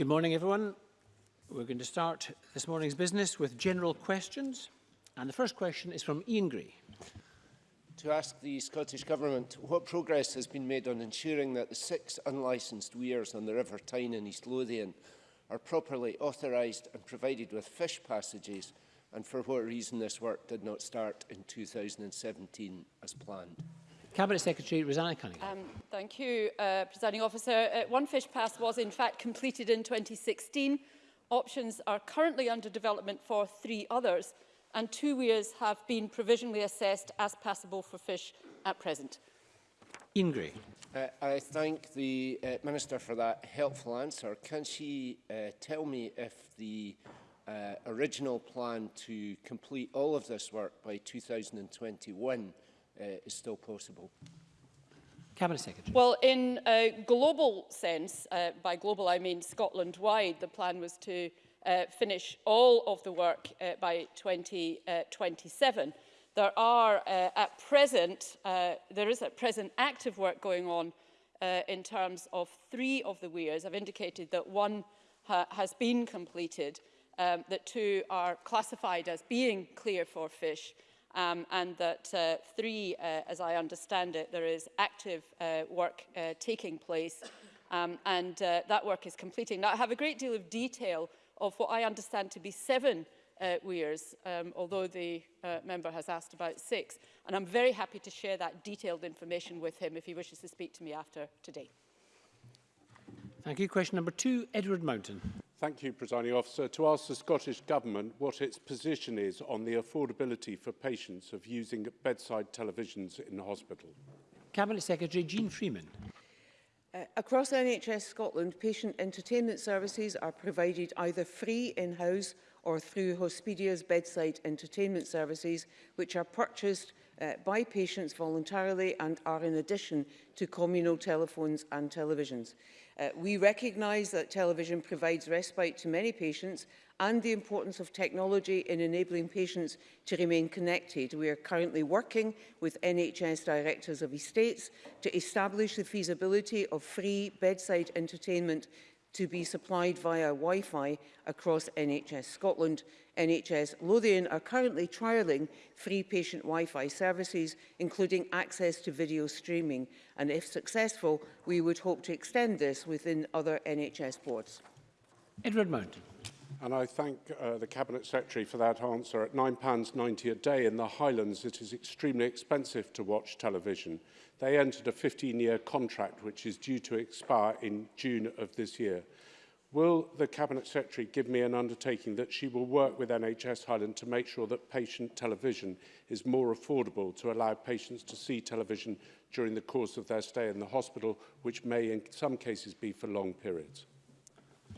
Good morning, everyone. We're going to start this morning's business with general questions. And the first question is from Ian Gray. To ask the Scottish Government what progress has been made on ensuring that the six unlicensed weirs on the River Tyne in East Lothian are properly authorised and provided with fish passages and for what reason this work did not start in 2017 as planned. Cabinet Secretary Rosanna Cunningham. Um, thank you, uh, Presiding Officer. Uh, One Fish Pass was in fact completed in 2016. Options are currently under development for three others and two weirs have been provisionally assessed as passable for fish at present. Ian Gray. Uh, I thank the uh, Minister for that helpful answer. Can she uh, tell me if the uh, original plan to complete all of this work by 2021 Uh, is still possible. Cabinet Secretary. Well, in a global sense, uh, by global I mean Scotland-wide, the plan was to uh, finish all of the work uh, by 2027. Uh, there are uh, at present, uh, there is at present active work going on in terms of three of the weirs. I've indicated that one ha has been completed, um, that two are classified as being clear for fish, um, and that uh, three, uh, as I understand it, there is active uh, work uh, taking place um, and uh, that work is completing. Now, I have a great deal of detail of what I understand to be seven uh, weirs, um, although the uh, member has asked about six, and I'm very happy to share that detailed information with him if he wishes to speak to me after today. Thank you. Question number two, Edward Mountain. Thank you, Presiding Officer. To ask the Scottish Government what its position is on the affordability for patients of using bedside televisions in the hospital. Cabinet Secretary Jean Freeman. Uh, across NHS Scotland, patient entertainment services are provided either free in-house or through Hospedia's bedside entertainment services, which are purchased uh, by patients voluntarily and are in addition to communal telephones and televisions. Uh, we recognise that television provides respite to many patients and the importance of technology in enabling patients to remain connected. We are currently working with NHS directors of estates to establish the feasibility of free bedside entertainment to be supplied via Wi-Fi across NHS Scotland. NHS Lothian are currently trialling free patient Wi-Fi services, including access to video streaming. And if successful, we would hope to extend this within other NHS boards. Edward Mountain. And I thank uh, the Cabinet Secretary for that answer. At £9.90 a day in the Highlands, it is extremely expensive to watch television. They entered a 15-year contract which is due to expire in June of this year. Will the Cabinet Secretary give me an undertaking that she will work with NHS Highland to make sure that patient television is more affordable to allow patients to see television during the course of their stay in the hospital, which may in some cases be for long periods?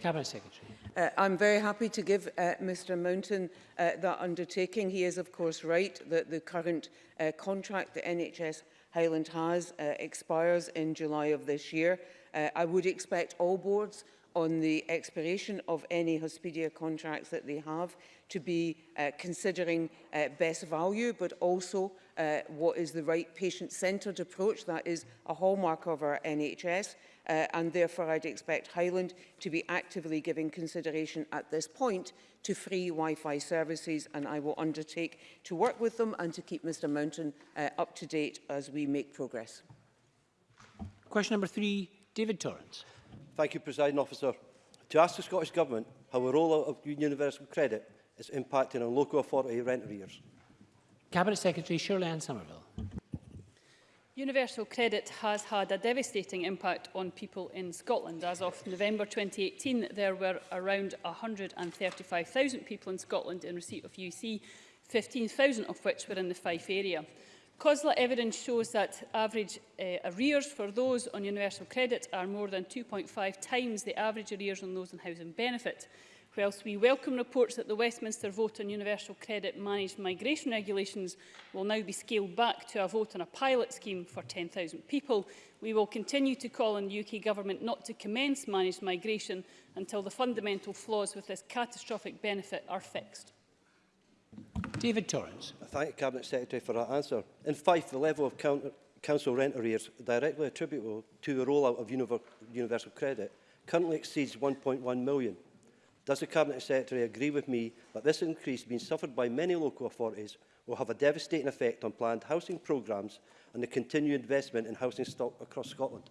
Cabinet Secretary. Uh, I'm very happy to give uh, Mr Mountain uh, that undertaking. He is, of course, right that the current uh, contract the NHS Highland has uh, expires in July of this year. Uh, I would expect all boards on the expiration of any Hospedia contracts that they have to be uh, considering uh, best value, but also uh, what is the right patient-centred approach. That is a hallmark of our NHS uh, and therefore I'd expect Highland to be actively giving consideration at this point to free Wi-Fi services and I will undertake to work with them and to keep Mr Mountain uh, up to date as we make progress. Question number three, David Torrance. Thank you, President Officer. To ask the Scottish Government how a rollout of universal credit is impacting on local authority rent arrears. Cabinet Secretary Shirley Ann Somerville. Universal credit has had a devastating impact on people in Scotland. As of November 2018, there were around 135,000 people in Scotland in receipt of UC, 15,000 of which were in the Fife area. COSLA evidence shows that average uh, arrears for those on universal credit are more than 2.5 times the average arrears on those on housing benefit. Whilst we welcome reports that the Westminster vote on universal credit managed migration regulations will now be scaled back to a vote on a pilot scheme for 10,000 people, we will continue to call on the UK Government not to commence managed migration until the fundamental flaws with this catastrophic benefit are fixed. David Torrance. I thank the Cabinet Secretary for that answer. In Fife, the level of council rent arrears directly attributable to the rollout of universal credit currently exceeds 1.1 million. Does the Cabinet Secretary agree with me that this increase being suffered by many local authorities will have a devastating effect on planned housing programmes and the continued investment in housing stock across Scotland?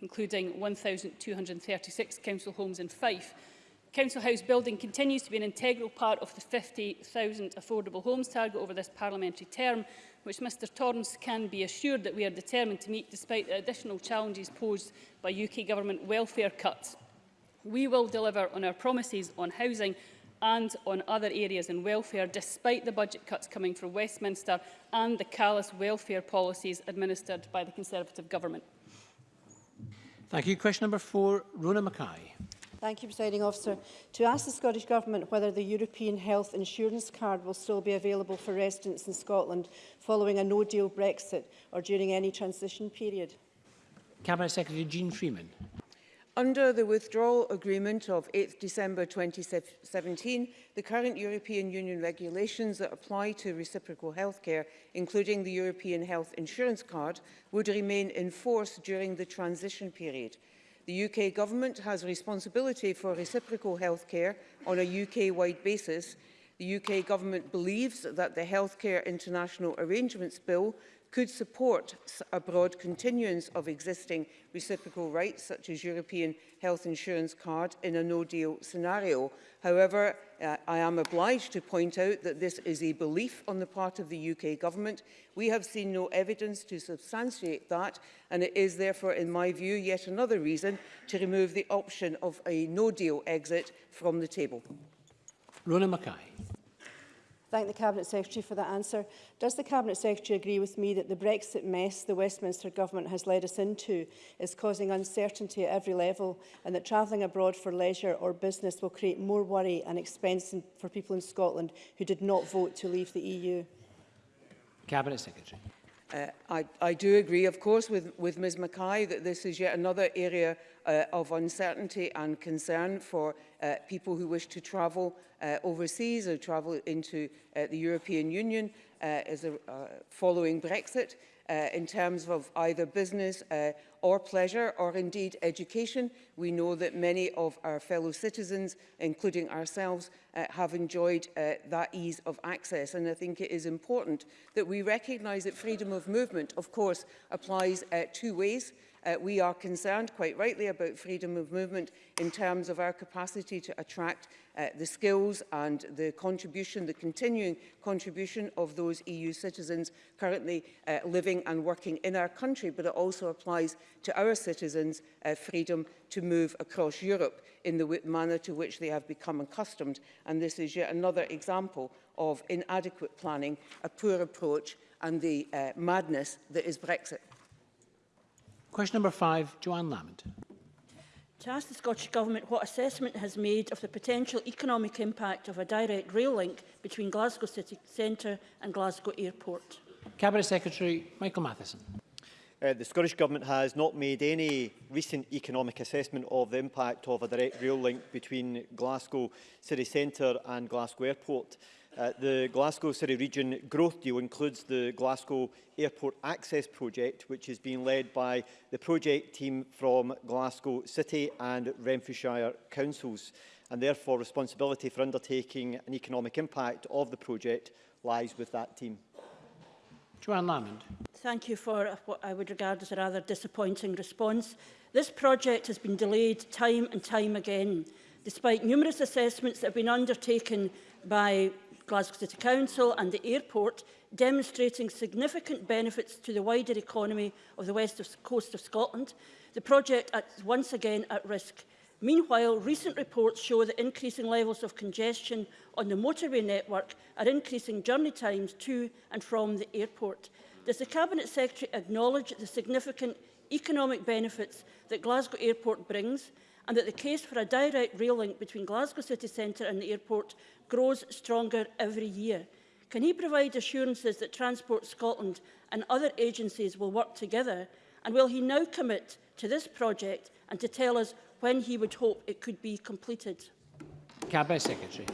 including 1,236 council homes in Fife, Council House building continues to be an integral part of the 50,000 affordable homes target over this parliamentary term, which Mr Torrance can be assured that we are determined to meet despite the additional challenges posed by UK government welfare cuts. We will deliver on our promises on housing and on other areas in welfare, despite the budget cuts coming from Westminster and the callous welfare policies administered by the Conservative government. Thank you. Question number four, Rona Mackay. Thank you, Presiding Officer. To ask the Scottish Government whether the European Health Insurance Card will still be available for residents in Scotland following a no-deal Brexit or during any transition period. Cabinet Secretary Jean Freeman. Under the withdrawal agreement of 8 December 2017, the current European Union regulations that apply to reciprocal healthcare, including the European Health Insurance Card, would remain in force during the transition period. The UK Government has responsibility for reciprocal healthcare on a UK-wide basis. The UK Government believes that the Healthcare International Arrangements Bill could support a broad continuance of existing reciprocal rights, such as European health insurance card, in a no-deal scenario. However, uh, I am obliged to point out that this is a belief on the part of the UK government. We have seen no evidence to substantiate that, and it is therefore, in my view, yet another reason to remove the option of a no-deal exit from the table. Rona Mackay thank the Cabinet Secretary for that answer. Does the Cabinet Secretary agree with me that the Brexit mess the Westminster Government has led us into is causing uncertainty at every level and that travelling abroad for leisure or business will create more worry and expense in, for people in Scotland who did not vote to leave the EU? Cabinet Secretary. Uh, I, I do agree, of course, with, with Ms Mackay that this is yet another area uh, of uncertainty and concern for uh, people who wish to travel uh, overseas or travel into uh, the European Union uh, as a, uh, following Brexit uh, in terms of either business uh, or pleasure or indeed education. We know that many of our fellow citizens, including ourselves, uh, have enjoyed uh, that ease of access. And I think it is important that we recognise that freedom of movement, of course, applies uh, two ways. Uh, we are concerned, quite rightly, about freedom of movement in terms of our capacity to attract uh, the skills and the contribution, the continuing contribution of those EU citizens currently uh, living and working in our country, but it also applies to our citizens' uh, freedom to move across Europe in the manner to which they have become accustomed. And this is yet another example of inadequate planning, a poor approach and the uh, madness that is Brexit. Question number five, Joanne Lamond. To ask the Scottish Government what assessment has made of the potential economic impact of a direct rail link between Glasgow City Centre and Glasgow Airport. Cabinet Secretary Michael Matheson. Uh, the Scottish Government has not made any recent economic assessment of the impact of a direct rail link between Glasgow City Centre and Glasgow Airport. Uh, the Glasgow City Region growth deal includes the Glasgow Airport Access Project, which is being led by the project team from Glasgow City and Renfrewshire Councils, and therefore responsibility for undertaking an economic impact of the project lies with that team. Joanne Lamond. Thank you for what I would regard as a rather disappointing response. This project has been delayed time and time again, despite numerous assessments that have been undertaken by Glasgow City Council and the airport, demonstrating significant benefits to the wider economy of the west of coast of Scotland, the project is once again at risk. Meanwhile, recent reports show that increasing levels of congestion on the motorway network are increasing journey times to and from the airport. Does the Cabinet Secretary acknowledge the significant economic benefits that Glasgow Airport brings and that the case for a direct rail link between Glasgow city centre and the airport grows stronger every year. Can he provide assurances that Transport Scotland and other agencies will work together? And will he now commit to this project and to tell us when he would hope it could be completed? Cabinet Secretary.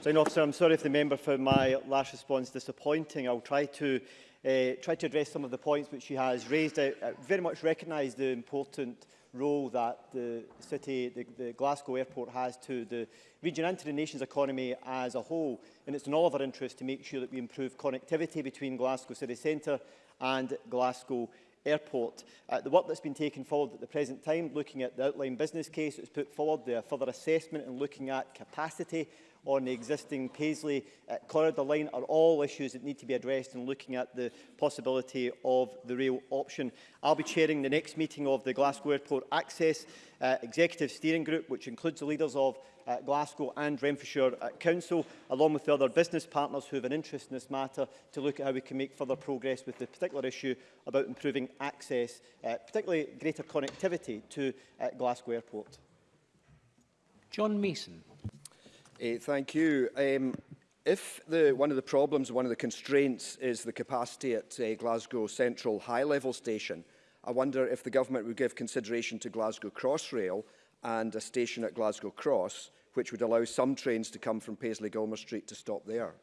Sign officer, I'm sorry if the member found my last response disappointing. I'll try to uh, try to address some of the points which she has raised. I, I very much recognise the important role that the city, the, the Glasgow airport has to the region and to the nation's economy as a whole. And it's in all of our interest to make sure that we improve connectivity between Glasgow city centre and Glasgow airport. Uh, the work that's been taken forward at the present time, looking at the outline business case that's put forward, the further assessment and looking at capacity on the existing Paisley uh, corridor line are all issues that need to be addressed in looking at the possibility of the rail option. I'll be chairing the next meeting of the Glasgow Airport Access uh, Executive Steering Group, which includes the leaders of uh, Glasgow and Renfrewshire uh, Council, along with the other business partners who have an interest in this matter, to look at how we can make further progress with the particular issue about improving access, uh, particularly greater connectivity to uh, Glasgow Airport. John Mason. Uh, thank you. Um, if the, one of the problems, one of the constraints is the capacity at uh, Glasgow Central high-level station, I wonder if the government would give consideration to Glasgow Crossrail and a station at Glasgow Cross, which would allow some trains to come from Paisley Gilmer Street to stop there.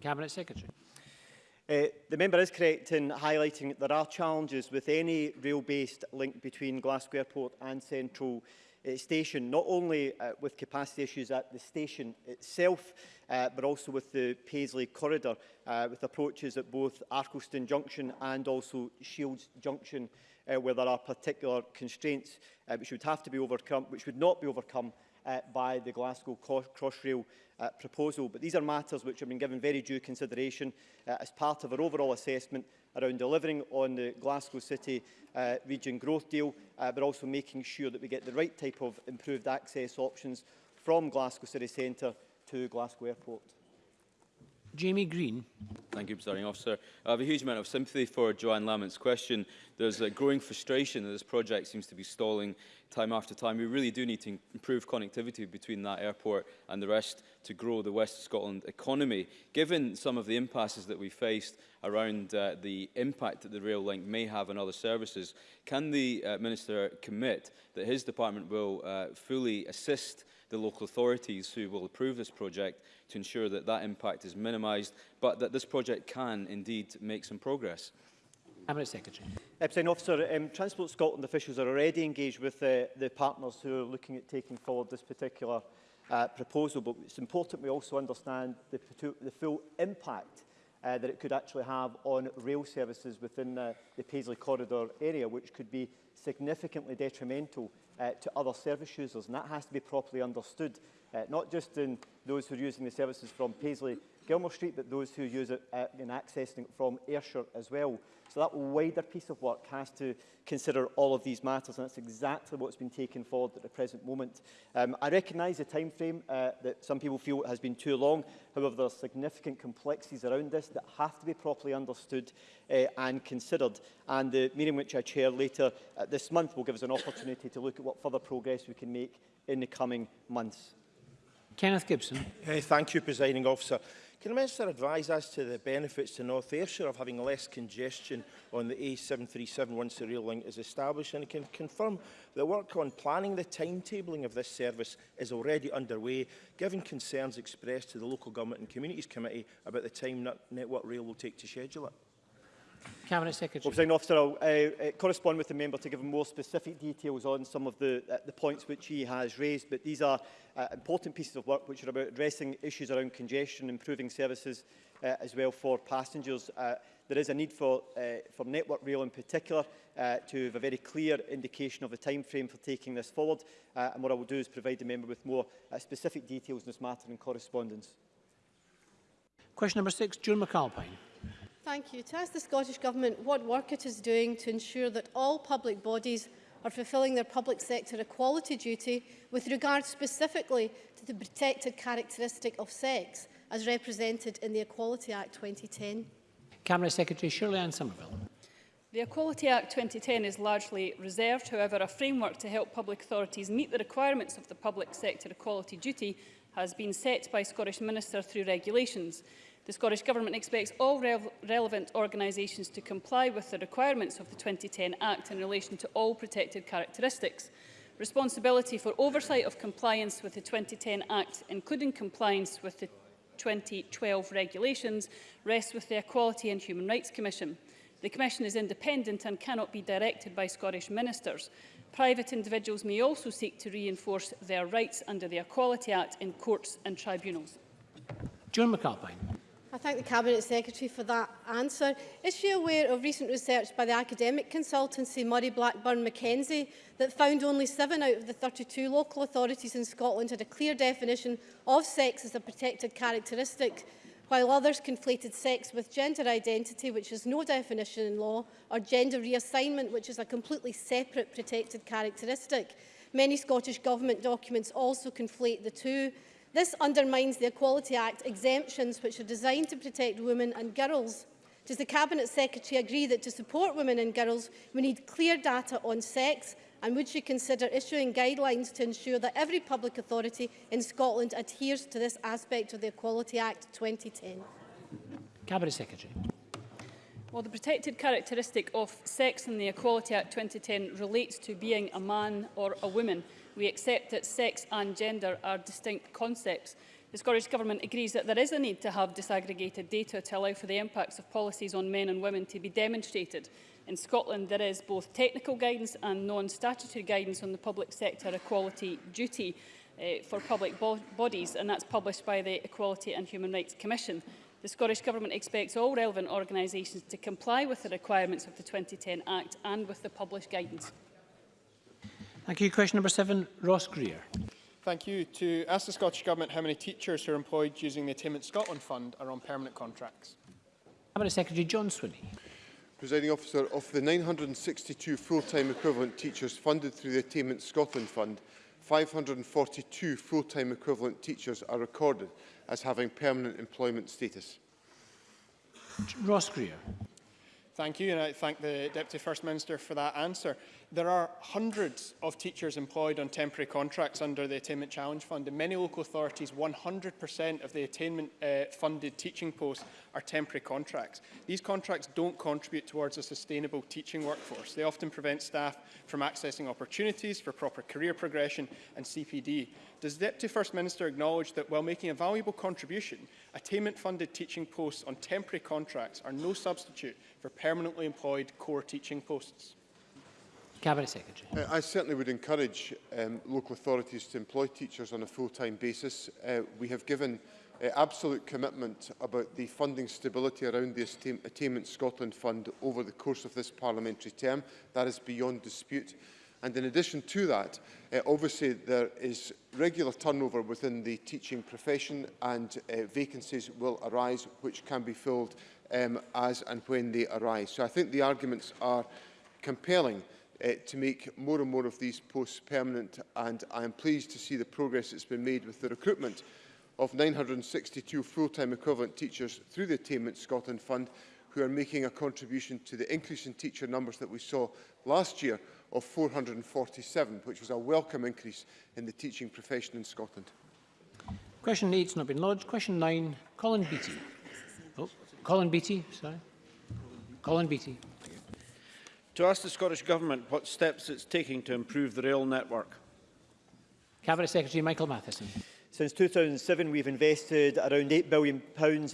Cabinet Secretary. Uh, the member is correct in highlighting that there are challenges with any rail-based link between Glasgow Airport and Central uh, station, not only uh, with capacity issues at the station itself, uh, but also with the Paisley corridor, uh, with approaches at both Arkleston Junction and also Shields Junction, uh, where there are particular constraints uh, which would have to be overcome, which would not be overcome uh, by the Glasgow Crossrail uh, proposal. But these are matters which have been given very due consideration uh, as part of our overall assessment around delivering on the Glasgow City uh, Region Growth Deal, uh, but also making sure that we get the right type of improved access options from Glasgow City Centre to Glasgow Airport. Jamie Green. Thank you, Presiding Officer. I have a huge amount of sympathy for Joanne Lamont's question. There's a growing frustration that this project seems to be stalling time after time. We really do need to improve connectivity between that airport and the rest to grow the West Scotland economy. Given some of the impasses that we faced around uh, the impact that the rail link may have on other services, can the uh, Minister commit that his department will uh, fully assist the local authorities who will approve this project to ensure that that impact is minimised, but that this project can indeed make some progress. Cabinet Secretary. Uh, Epstein Officer, um, Transport Scotland officials are already engaged with uh, the partners who are looking at taking forward this particular uh, proposal, but it's important we also understand the, the full impact uh, that it could actually have on rail services within the, the Paisley Corridor area, which could be significantly detrimental uh, to other service users. And that has to be properly understood, uh, not just in those who are using the services from Paisley Gilmore Street, but those who use it uh, in accessing it from Ayrshire as well. So that wider piece of work has to consider all of these matters, and that's exactly what's been taken forward at the present moment. Um, I recognise the time frame uh, that some people feel has been too long. However, there are significant complexities around this that have to be properly understood uh, and considered. And the meeting which I chair later uh, this month will give us an opportunity to look at what further progress we can make in the coming months. Kenneth Gibson. Hey, thank you, Presiding Officer. Can the Minister advise as to the benefits to North Ayrshire of having less congestion on the A737 once the rail link is established and can confirm that work on planning the timetabling of this service is already underway, given concerns expressed to the Local Government and Communities Committee about the time Network Rail will take to schedule it? Cabinet Secretary. Well, officer, I'll uh, uh, correspond with the member to give him more specific details on some of the, uh, the points which he has raised, but these are uh, important pieces of work which are about addressing issues around congestion, improving services uh, as well for passengers. Uh, there is a need for, uh, for Network Rail in particular uh, to have a very clear indication of the time frame for taking this forward, uh, and what I will do is provide the member with more uh, specific details in this matter in correspondence. Question number six, June McAlpine. Thank you. To ask the Scottish Government what work it is doing to ensure that all public bodies are fulfilling their public sector equality duty with regard specifically to the protected characteristic of sex as represented in the Equality Act 2010. Cabinet Secretary Shirley Ann Somerville. The Equality Act 2010 is largely reserved, however, a framework to help public authorities meet the requirements of the public sector equality duty has been set by Scottish Minister through regulations. The Scottish Government expects all re relevant organisations to comply with the requirements of the 2010 Act in relation to all protected characteristics. Responsibility for oversight of compliance with the 2010 Act, including compliance with the 2012 regulations, rests with the Equality and Human Rights Commission. The Commission is independent and cannot be directed by Scottish ministers. Private individuals may also seek to reinforce their rights under the Equality Act in courts and tribunals. John McAlpine. I thank the Cabinet Secretary for that answer. Is she aware of recent research by the academic consultancy Murray Blackburn Mackenzie that found only seven out of the 32 local authorities in Scotland had a clear definition of sex as a protected characteristic, while others conflated sex with gender identity, which has no definition in law, or gender reassignment, which is a completely separate protected characteristic? Many Scottish Government documents also conflate the two, This undermines the Equality Act exemptions which are designed to protect women and girls. Does the Cabinet Secretary agree that to support women and girls we need clear data on sex and would she consider issuing guidelines to ensure that every public authority in Scotland adheres to this aspect of the Equality Act 2010? Cabinet Secretary. Well, the protected characteristic of sex in the Equality Act 2010 relates to being a man or a woman we accept that sex and gender are distinct concepts. The Scottish Government agrees that there is a need to have disaggregated data to allow for the impacts of policies on men and women to be demonstrated. In Scotland, there is both technical guidance and non-statutory guidance on the public sector equality duty uh, for public bo bodies, and that's published by the Equality and Human Rights Commission. The Scottish Government expects all relevant organisations to comply with the requirements of the 2010 Act and with the published guidance. Thank you. Question number seven, Ross Greer. Thank you. To ask the Scottish Government how many teachers who are employed using the Attainment Scotland Fund are on permanent contracts. Cabinet Secretary John Swinney. Presiding officer, of the 962 full-time equivalent teachers funded through the Attainment Scotland Fund, 542 full-time equivalent teachers are recorded as having permanent employment status. Ross Greer. Thank you, and I thank the Deputy First Minister for that answer. There are hundreds of teachers employed on temporary contracts under the Attainment Challenge Fund. In many local authorities, 100% of the attainment-funded uh, teaching posts are temporary contracts. These contracts don't contribute towards a sustainable teaching workforce. They often prevent staff from accessing opportunities for proper career progression and CPD does the Deputy First Minister acknowledge that while making a valuable contribution, attainment-funded teaching posts on temporary contracts are no substitute for permanently employed core teaching posts? Cabinet Secretary. Uh, I certainly would encourage um, local authorities to employ teachers on a full-time basis. Uh, we have given uh, absolute commitment about the funding stability around the Attainment Scotland Fund over the course of this parliamentary term. That is beyond dispute. And in addition to that, uh, obviously there is regular turnover within the teaching profession and uh, vacancies will arise which can be filled um, as and when they arise. So I think the arguments are compelling uh, to make more and more of these posts permanent and I am pleased to see the progress that's been made with the recruitment of 962 full-time equivalent teachers through the Attainment Scotland Fund who are making a contribution to the increase in teacher numbers that we saw last year of 447, which was a welcome increase in the teaching profession in Scotland. Question 8 has not been lodged. Question 9, Colin Beattie. Oh, Colin Beattie, sorry. Colin Beattie. To ask the Scottish Government what steps it's taking to improve the rail network. Cabinet Secretary Michael Matheson. Since 2007, we've invested around £8 billion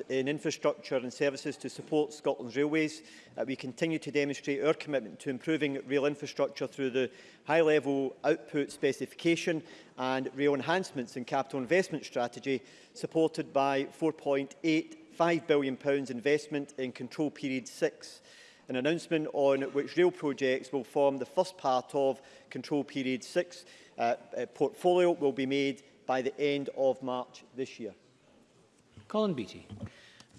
in infrastructure and services to support Scotland's railways. Uh, we continue to demonstrate our commitment to improving rail infrastructure through the high-level output specification and rail enhancements and capital investment strategy, supported by £4.85 billion investment in Control Period 6 an announcement on which rail projects will form the first part of Control Period 6 uh, portfolio will be made by the end of March this year. Colin Beattie.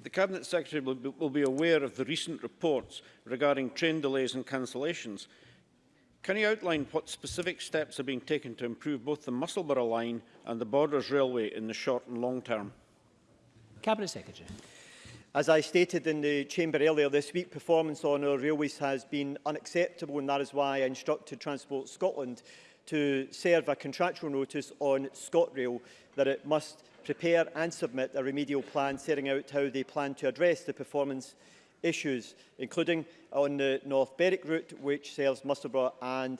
The Cabinet Secretary will be, will be aware of the recent reports regarding train delays and cancellations. Can you outline what specific steps are being taken to improve both the Musselburgh line and the Borders Railway in the short and long term? Cabinet Secretary. As I stated in the Chamber earlier this week, performance on our railways has been unacceptable and that is why I instructed Transport Scotland to serve a contractual notice on ScotRail that it must prepare and submit a remedial plan setting out how they plan to address the performance issues, including on the North Berwick route, which serves Musselburgh and